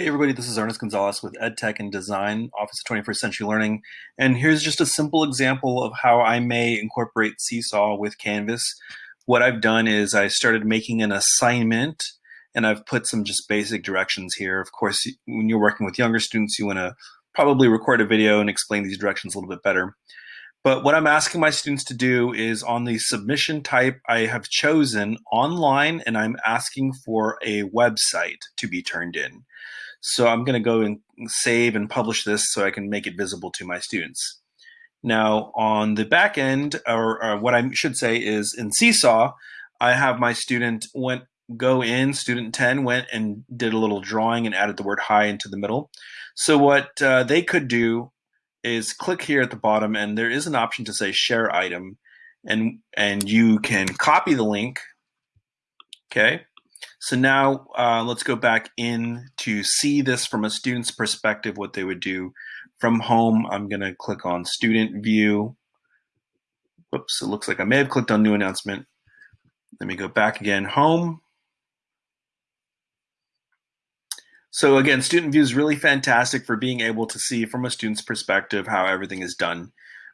Hey everybody, this is Ernest Gonzalez with EdTech and Design, Office of 21st Century Learning. And here's just a simple example of how I may incorporate Seesaw with Canvas. What I've done is I started making an assignment and I've put some just basic directions here. Of course, when you're working with younger students, you wanna probably record a video and explain these directions a little bit better. But what I'm asking my students to do is on the submission type, I have chosen online and I'm asking for a website to be turned in. So I'm going to go and save and publish this so I can make it visible to my students. Now on the back end, or, or what I should say is in Seesaw, I have my student went go in, student 10 went and did a little drawing and added the word hi into the middle. So what uh, they could do is click here at the bottom and there is an option to say share item and and you can copy the link okay so now uh, let's go back in to see this from a student's perspective, what they would do. From home, I'm going to click on student view. Whoops, it looks like I may have clicked on new announcement. Let me go back again, home. So again, student view is really fantastic for being able to see from a student's perspective how everything is done.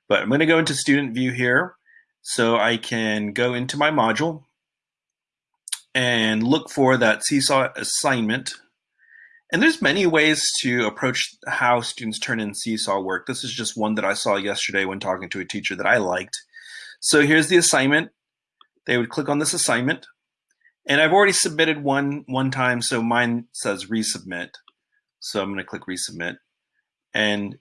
But I'm going to go into student view here. So I can go into my module and look for that Seesaw assignment. And there's many ways to approach how students turn in Seesaw work. This is just one that I saw yesterday when talking to a teacher that I liked. So here's the assignment. They would click on this assignment. And I've already submitted one one time, so mine says resubmit. So I'm going to click resubmit. And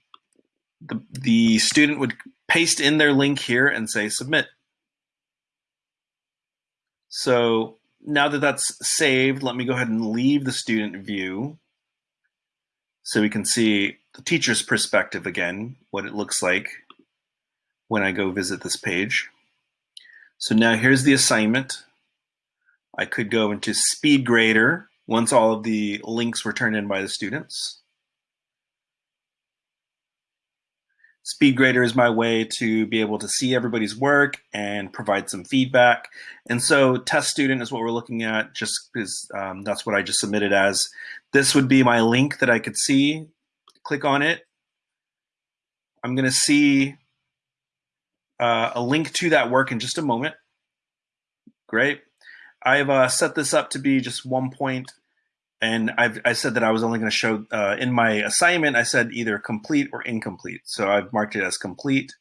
the, the student would paste in their link here and say submit. So now that that's saved, let me go ahead and leave the student view so we can see the teacher's perspective again, what it looks like when I go visit this page. So now here's the assignment. I could go into SpeedGrader once all of the links were turned in by the students. SpeedGrader is my way to be able to see everybody's work and provide some feedback. And so test student is what we're looking at just because um, that's what I just submitted as. This would be my link that I could see. Click on it. I'm going to see uh, a link to that work in just a moment. Great. I've uh, set this up to be just one point and I've, I said that I was only going to show uh, in my assignment. I said either complete or incomplete. So I've marked it as complete.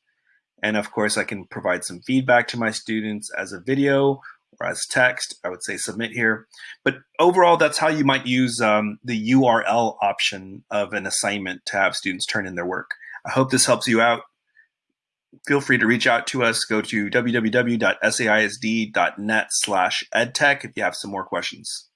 And of course, I can provide some feedback to my students as a video or as text. I would say submit here. But overall, that's how you might use um, the URL option of an assignment to have students turn in their work. I hope this helps you out. Feel free to reach out to us. Go to www.saisd.net slash edtech if you have some more questions.